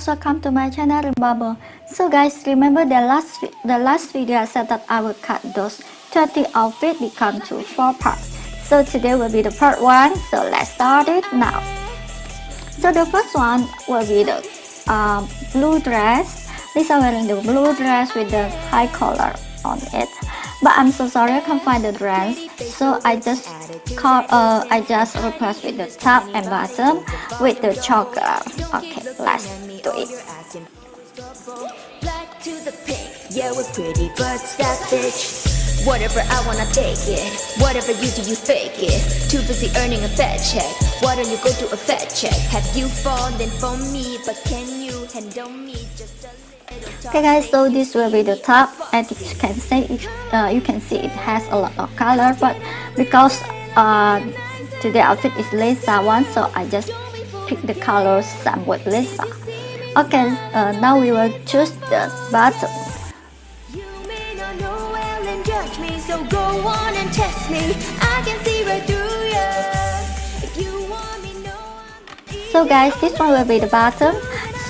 guys welcome to my channel Bubble. So guys remember the last the last video I said that I will cut those 30 outfit become to four parts. So today will be the part one so let's start it now. So the first one will be the uh, blue dress. Lisa wearing the blue dress with the high collar on it but I'm so sorry I can't find the dress. So I just call uh, I just replace with the top and bottom with the chocolate. Okay let's do it. Yeah we're pretty but savage. Whatever I wanna take it. Whatever you do you fake it. Too busy earning a fat check. Why don't you go do a fat check? Have you fallen for me? But can you handle me? Just a Okay guys, so this will be the top. As you can see, it, uh, you can see it has a lot of color, but because uh, today outfit is Lisa one, so I just pick the colors somewhat Lisa. Okay, uh, now we will choose the bottom. So guys, this one will be the bottom.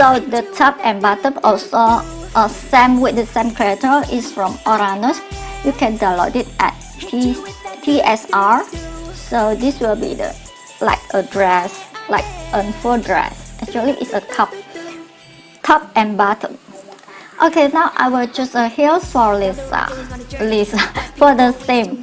So the top and bottom also uh, same with the same creator is from Uranus. You can download it at T TSR. So this will be the like a dress, like a full dress. Actually, it's a top, top and bottom. Okay, now I will choose a heels for Lisa. Lisa for the same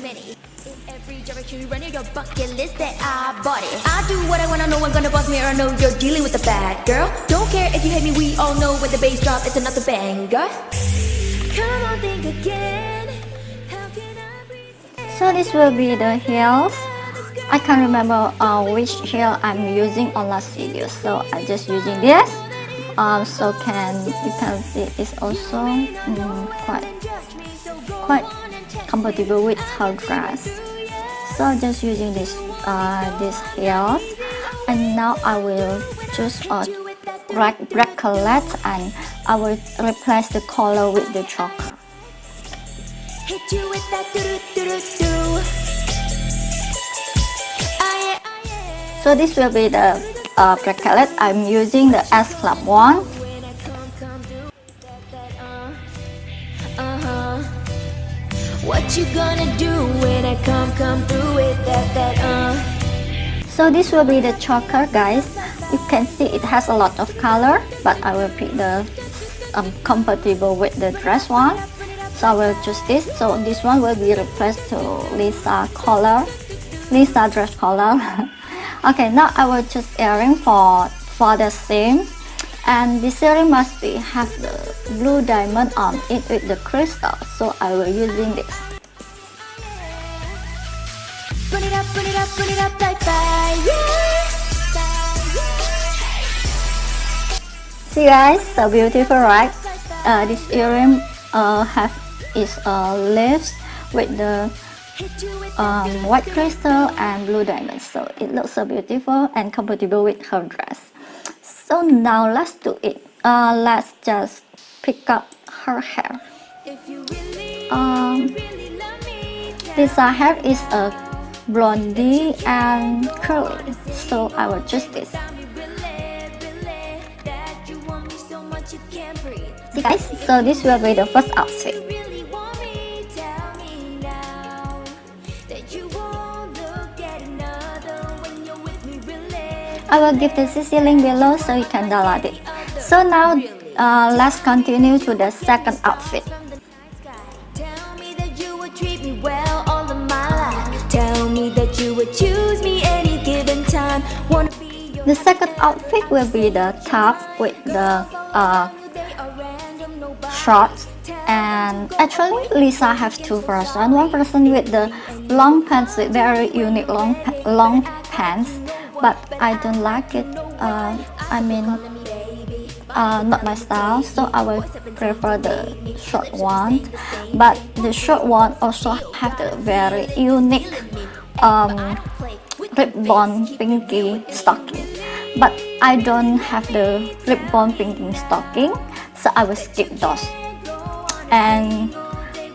your bucket list that I bought it. I do what I wanna know I'm gonna boss me or I know you're dealing with a bad girl. Don't care if you hate me we all know when the bass drop it's another banger. Come on think again. So this will be the heels. I can't remember uh, which heel I'm using on last video so I'm just using this. Um, so can you can see it's also um, quite quite compatible with her dress so just using this uh, this heels and now I will choose a black black color and I will replace the color with the chocolate. So this will be the uh, color I'm using the S Club one you gonna do when I come, come through with that, that, uh So this will be the choker, guys. You can see it has a lot of color, but I will pick the um, compatible with the dress one. So I will choose this. So this one will be replaced to Lisa color, Lisa dress color. okay, now I will choose earring for for the same and this earring must be have the blue diamond on it with the crystal so I will using this up, it up, burn it up like fire See guys, so beautiful right? Uh, this earring uh, have its uh, leaves with the um, white crystal and blue diamonds. So it looks so beautiful and compatible with her dress. So now let's do it. Uh, let's just pick up her hair. Um, this hair is a blondie and curly so I will choose this See guys so this will be the first outfit I will give the CC link below so you can download it. So now uh, let's continue to the second outfit. The second outfit will be the top with the uh, shorts. And actually Lisa have two versions. One person with the long pants with very unique long long pants but I don't like it uh, I mean uh, not my style so I will prefer the short one. But the short one also have the very unique um, ribbon pinky stocking. but I don't have the ribbon pinky stocking so I will skip those. And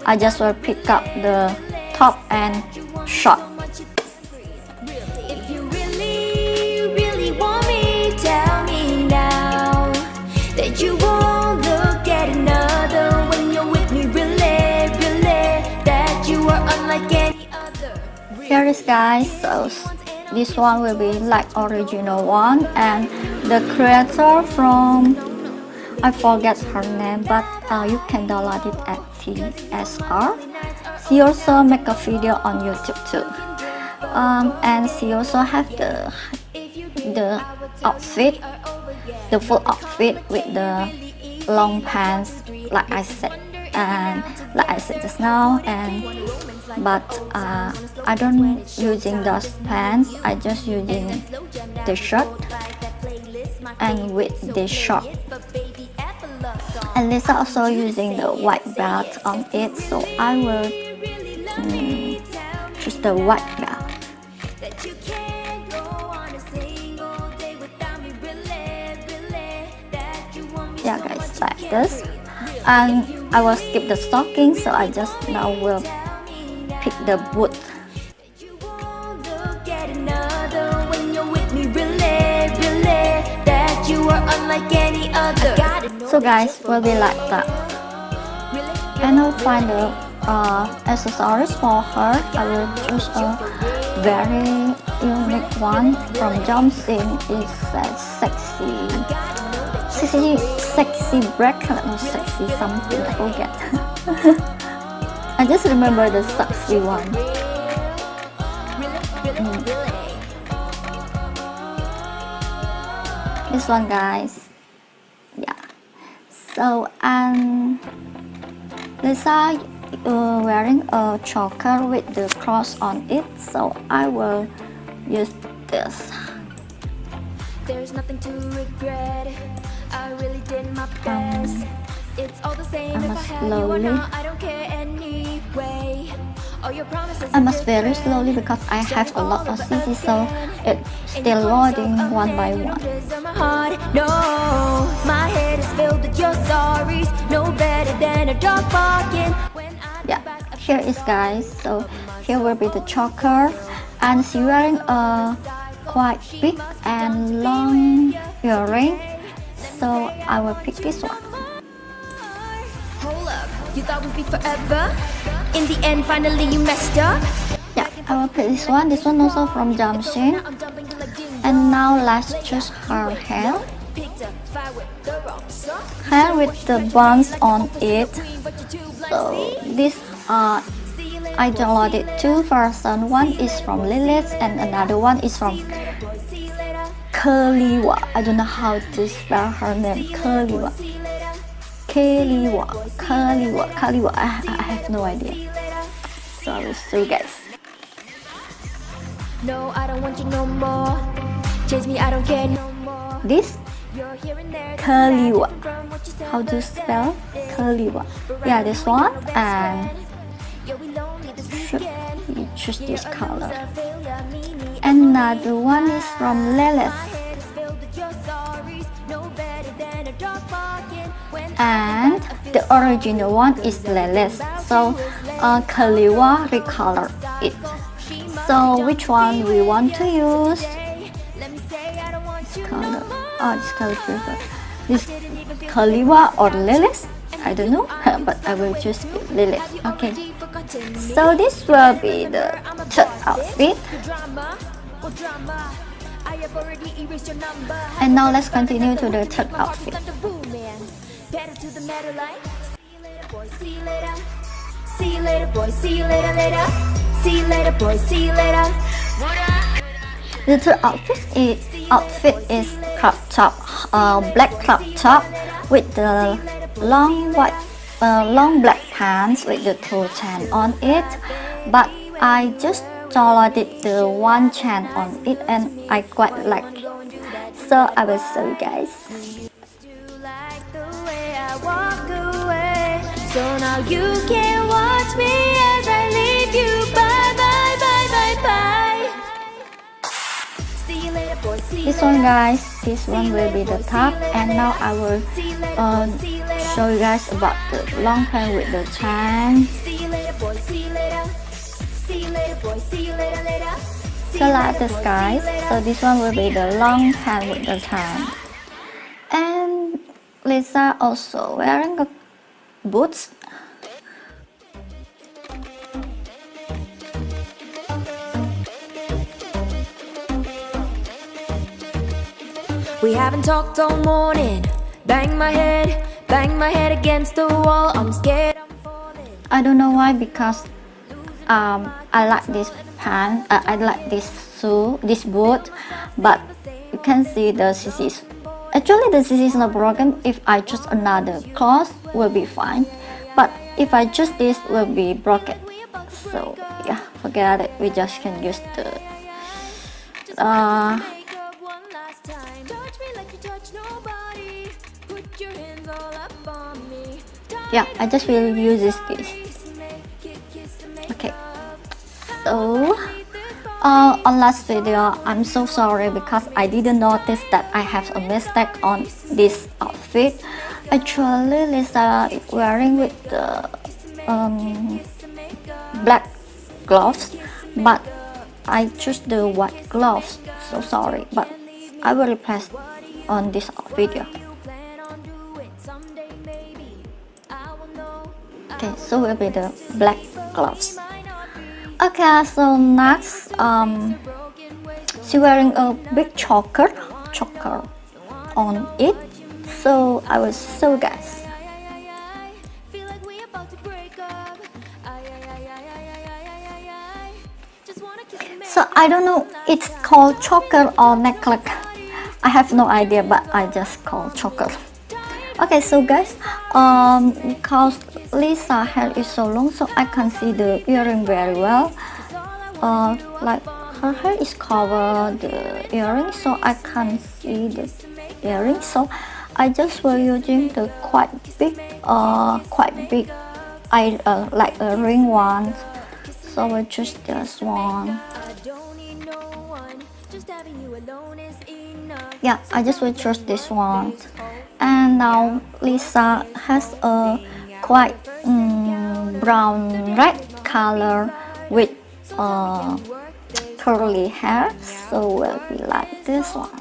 I just will pick up the top and short here is guys so this one will be like original one and the creator from I forget her name but uh, you can download it at TSR she also make a video on YouTube too. Um, and she also have the the outfit the full outfit with the long pants like I said and like I said just now and but uh, I don't using those pants I just using the shirt and with the short and Lisa also using the white belt on it so I will um, choose the white belt. Yeah guys like this. And I will skip the stocking so I just now will pick the boot. So guys will be like that. And I'll find the uh, accessories for her. I will choose a very unique one from Jomsin it's a sexy sexy sexy bracelet or sexy something I forget. I just remember the sexy one. Mm. this one guys. Yeah. So um Lisa uh, wearing a choker with the cross on it so I will use this. There's nothing to regret I really did my best. It's all the same I must slowly. I don't care anyway. I must very slowly because I have a lot of CC so it's still loading one by one. No, my head is filled with your stories. No better than a dog barking. Yeah, here is guys. So here will be the choker and she's wearing a quite big and long earring so I will pick this one. Hold up, you thought we'd be forever? In the end, finally you messed up? Yeah, I will pick this one. This one also from Jomsin. And now let's choose her hair. Hair with the buns on it. So this uh I downloaded two versions. One is from Lilith and another one is from Kaliwa. I don't know how to spell her name. Kaliwa. Kaliwa. Kaliwa. Kaliwa. I, I have no idea. Sorry, so guys. No, I don't want you no more. Chase me, I don't care no more. This Kaliwa. How to spell Kaliwa? Yeah, this one and you choose this color. Another one is from Lilith. and the original one is Lilith. so uh, Kaliwa recolor it. So which one we want to use? this color. oh this color prefer this Kaliwa or Lilith? I don't know but I will choose Lilith. Okay so this will be the third outfit. And now let's continue to the third outfit. The third outfit is, outfit is crop top, uh, black crop top with the long white, uh, long black pants with the two chain on it. But I just downloaded the one chain on it and I quite like. So I will show you guys. So now you can watch me as I leave you. Bye, bye, bye, bye, bye. This one, guys. This one will be the top, and now I will uh, show you guys about the long pant with the chain. So like this, guys. So this one will be the long pant with the chain. And Lisa also wearing a boots We haven't talked all morning. Bang my head, bang my head against the wall. I'm scared I'm falling. I don't know why because um, I like this pants, uh, I like this shoe, this boot, but you can see the CC actually the CC is not broken. If I choose another cloth, will be fine, but if I choose this, will be broken. So yeah, forget it. We just can use the uh, yeah I just will use this okay. So uh, on last video I'm so sorry because I didn't notice that I have a mistake on this outfit. Actually Lisa is wearing with the um, black gloves but I choose the white gloves. So sorry but I will replace on this video okay so will be the black gloves. Okay so next um she wearing a big choker choker on it. So i will show guys so i don't know it's called choker or necklace. I have no idea but i just call choker. Okay so guys um because lisa hair is so long so i can see the earring very well. Uh like her hair is covered the earring so i can see the earring. So i just were using the quite big uh quite big i uh, like a ring one. So i choose this one. Yeah i just will choose this one. And now Lisa has a quite um, brown red color with uh, curly hair. So we'll be like this one.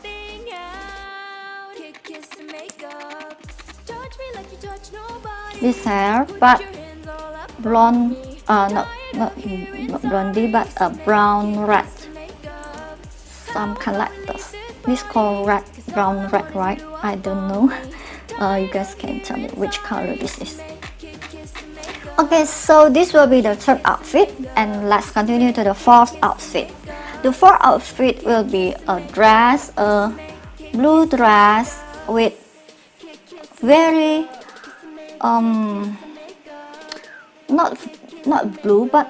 This hair but blonde uh not not, not blondie but a brown red. Some kind like this this called red brown red right? I don't know. Uh, you guys can tell me which color this is okay so this will be the third outfit and let's continue to the fourth outfit. The fourth outfit will be a dress a blue dress with very um not not blue but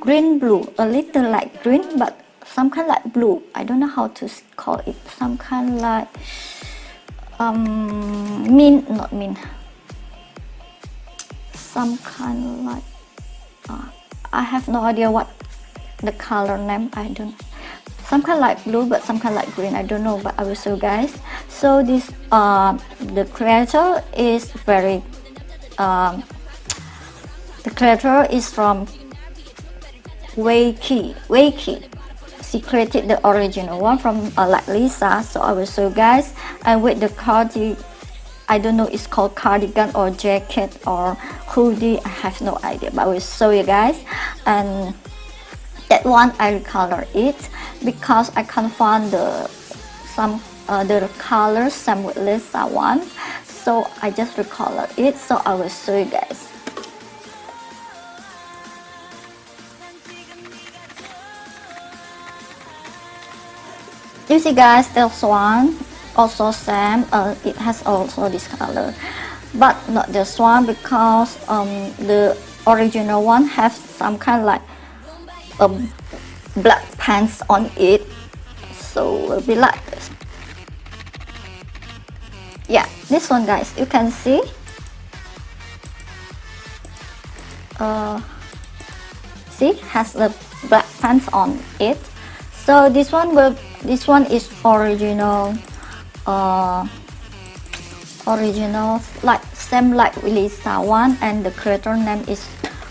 green blue. A little like green but some kind like blue. I don't know how to call it. Some kind of like um mint not mint some kind like uh, i have no idea what the color name i don't some kind like blue but some kind like green i don't know but i will show guys. So this uh the creator is very um the creator is from Wakey Wakey she created the original one from uh, like Lisa so I will show guys. And with the cardi I don't know it's called cardigan or jacket or hoodie I have no idea but I will show you guys. And that one I recolor it because I can't find the some uh, the color same with Lisa one. So I just recolor it so I will show you guys. You see guys this one also same uh, it has also this color. But not this one because um, the original one has some kind of like a black pants on it. So will be like this. Yeah this one guys you can see. Uh, see has the black pants on it. So this one will this one is original uh original like same like Lisa one and the creator name is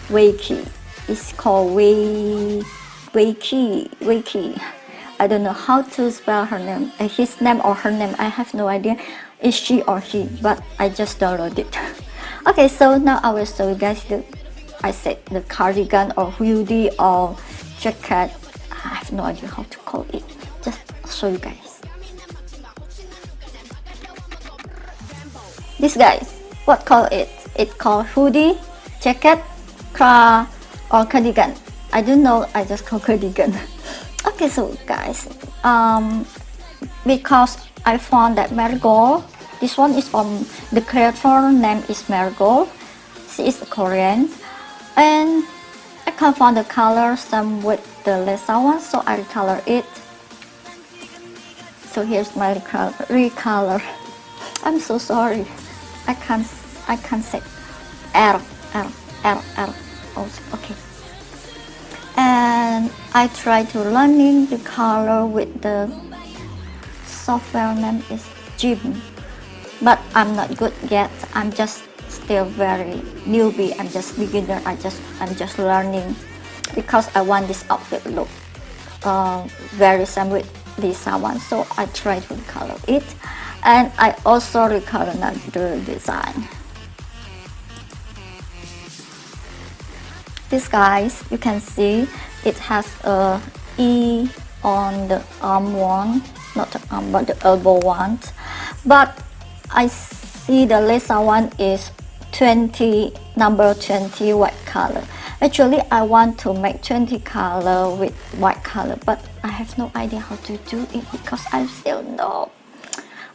Wakey. It's called Wakey Wakey. I don't know how to spell her name uh, his name or her name. I have no idea. Is she or he but I just downloaded it. Okay so now I will show you guys the I said the cardigan or hoodie or jacket. I have no idea how to call it. Just show you guys this guys what call it? It called hoodie jacket car or cardigan. I don't know I just call cardigan. Okay so guys um because I found that marigold this one is from the creator name is marigold. She is a Korean. And I can't find the color some with the Lisa one so I recolor it. So here's my recolor. I'm so sorry I can't I can't say. R R R R oh, okay. And I try to learning the color with the software name is Jim but I'm not good yet. I'm just still very newbie. I'm just beginner. I just I'm just learning because I want this outfit look uh, very same with Lisa one. So I try to color it and I also recolor another design. This guys you can see it has a E on the arm one not the arm but the elbow one. But I see the Lisa one is 20 number 20 white color. Actually I want to make 20 color with white color but I have no idea how to do it because I still know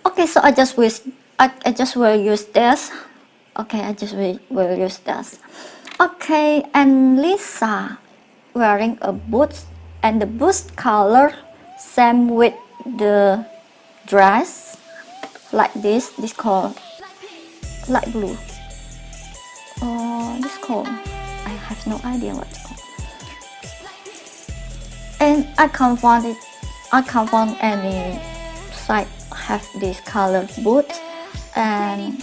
okay so I just wish I, I just will use this. Okay I just will, will use this. Okay and Lisa wearing a boots and the boots color same with the dress like this this called light blue. Uh, this called I have no idea what it's called. And I can't find it I can't find any site have this color boots and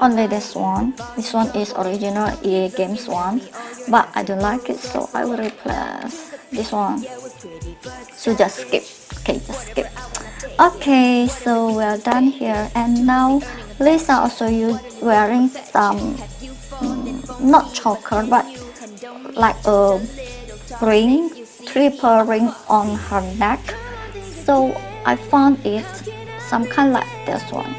only this one. This one is original EA Games one but I don't like it so I will replace this one. So just skip. Okay just skip. Okay so we're done here and now Lisa also you wearing some mm, not choker but like a ring triple ring on her neck so I found it some kind like this one.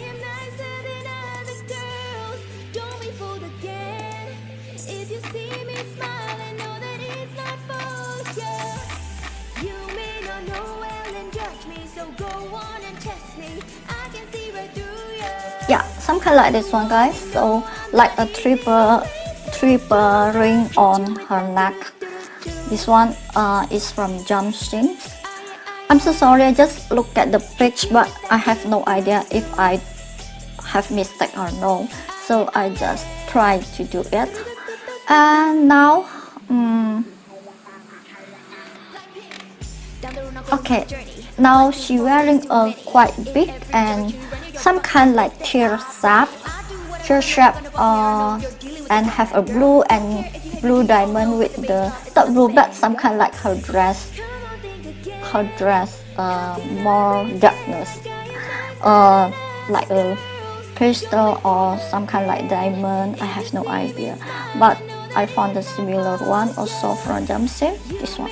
Yeah some kind like this one guys. So like a triple triple ring on her neck this one uh, is from Jumpstream I'm so sorry I just looked at the page but I have no idea if I have mistake or no. So I just try to do it. And now um, okay now she wearing a quite big and some kind like tear shape tear shape uh, and have a blue and blue diamond with the not blue but some kind like her dress her dress uh, more darkness. Uh, like a crystal or some kind like diamond I have no idea. But I found a similar one also from Jumpsuit this one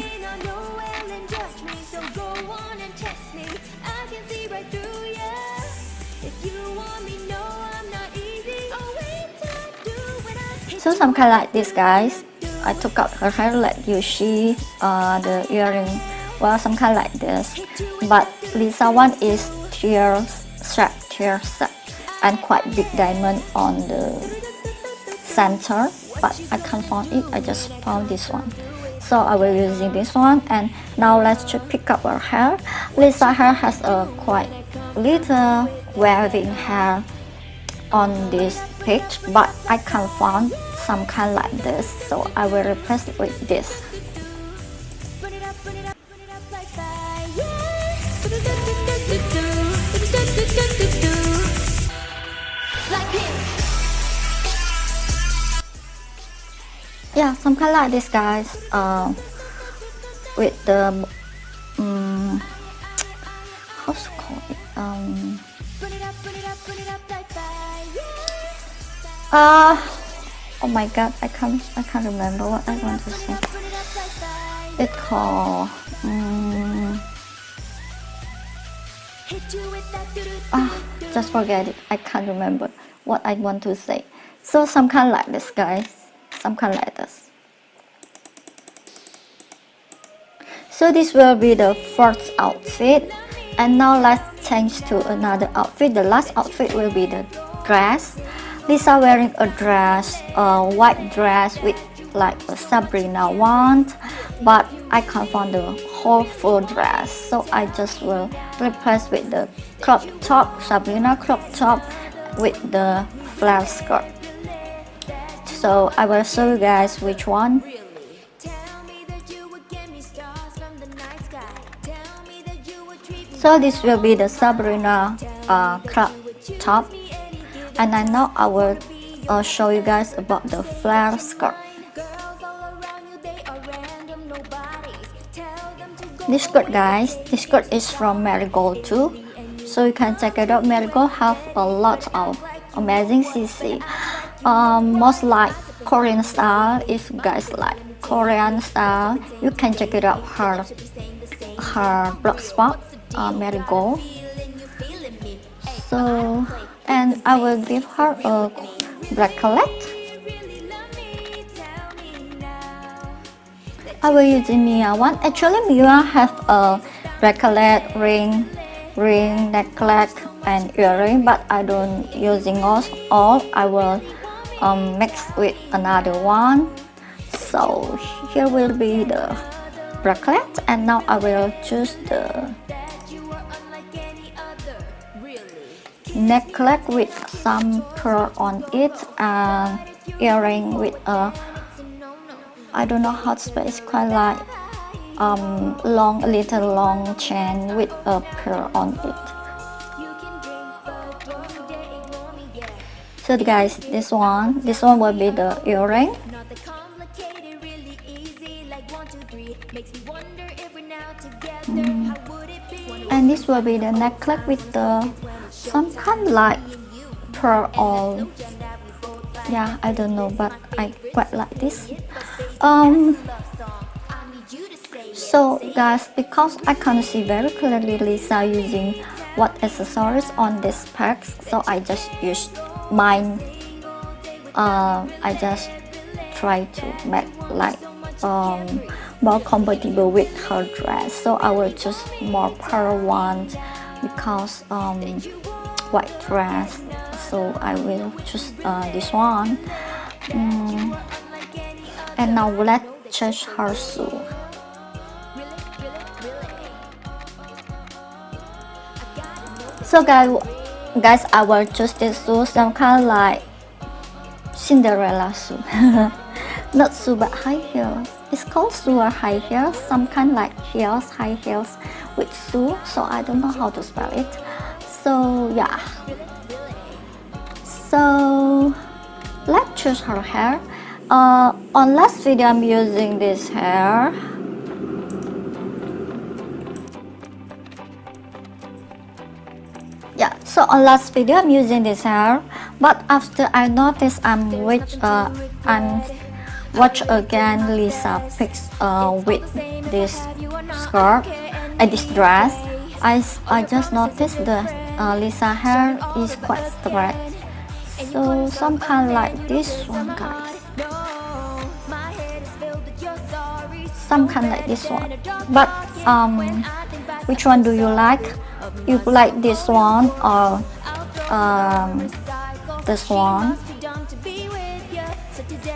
So some kind like this guys. I took out her hair like you see uh, the earring. Well, some kind like this. But Lisa one is tear strap, tear set, and quite big diamond on the center. But I can't find it. I just found this one. So I will using this one. And now let's just pick up her hair. Lisa hair has a quite little waving hair on this page, but I can't find some kind like this so I will replace it with this yeah some kind like this guys uh, with the um, it called it? um uh oh my god I can't I can't remember what I want to say. It called um, ah just forget it. I can't remember what I want to say. So some kind like this guys. Some kind like this. So this will be the first outfit. And now let's change to another outfit. The last outfit will be the dress Lisa wearing a dress a white dress with like a Sabrina one but I can't find the whole full dress so I just will replace with the crop top Sabrina crop top with the flare skirt. So I will show you guys which one. So this will be the Sabrina uh, crop top and I now I will uh, show you guys about the flare skirt. This skirt guys this skirt is from Marigold too. So you can check it out. Marigold have a lot of amazing CC um, most like Korean style if you guys like Korean style you can check it out. Her her blog spot uh, Marigold. So and I will give her a bracelet. I will use Mia one actually Mia have a bracelet ring ring necklace and earring but I don't using all, all I will um, mix with another one. So here will be the bracelet and now I will choose the necklace with some pearl on it and earring with a I don't know how to spell it's quite like um, long, a little long chain with a pearl on it. So guys, this one, this one will be the earring. Mm. And this will be the necklace with the some kind of like pearl on yeah i don't know but i quite like this. Um so guys because i can't see very clearly lisa using what accessories on this packs so i just used mine. Uh, i just try to make like um, more compatible with her dress. So i will choose more pearl ones because um, white dress so I will choose uh, this one. Mm. and now let's change her shoe so guys guys I will choose this shoe some kind of like Cinderella shoe not shoe but high heels. It's called shoe or high heels some kind like heels high heels with shoe so I don't know how to spell it so yeah. So let's choose her hair. Uh, on last video I'm using this hair. Yeah so on last video I'm using this hair. But after I noticed I'm which uh, I'm watch again Lisa picks uh, with this skirt and this dress. I, I just noticed the uh, Lisa hair is quite straight so some kind like this one guys. Some kind like this one. But um which one do you like? You like this one or um this one?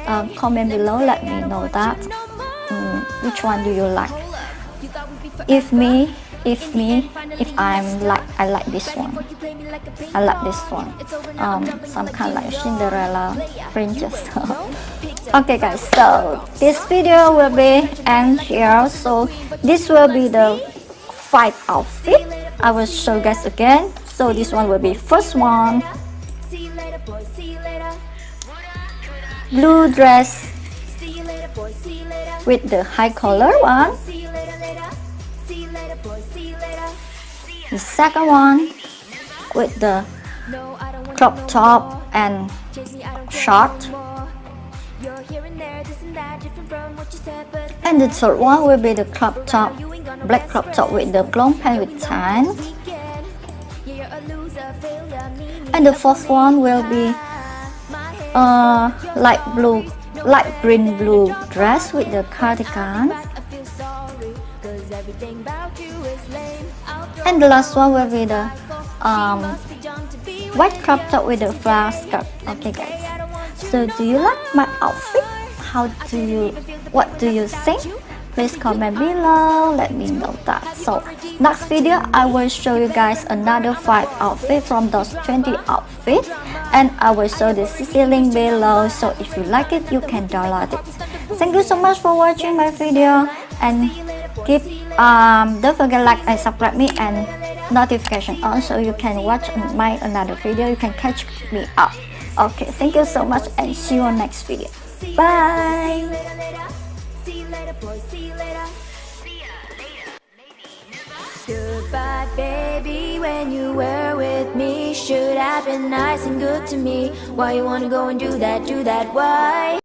Um, comment below let me know that. Um, which one do you like? If me if me if i'm like i like this one. i like this one. Um some kind of like cinderella princess. Okay guys so this video will be end here. so this will be the five outfit i will show you guys again. So this one will be first one. Blue dress with the high collar one the second one with the crop top and short and the third one will be the crop top black crop top with the long pant with tan a And the fourth one will be head uh, light blue, light green blue dress with the cardigan. And the last one will be the um, white crop top with the flower skirt. Okay, guys. So do you like my outfit? How do you? What do you think? Please comment below. Let me know that. So next video, I will show you guys another five outfit from those 20 outfits, and I will show the CC link below. So if you like it, you can download it. Thank you so much for watching my video, and keep um don't forget like and subscribe me and notification on so you can watch my another video you can catch me up okay thank you so much and see you on next video bye. When you were with me, should have been nice and good to me. Why you wanna go and do that? Do that? Why?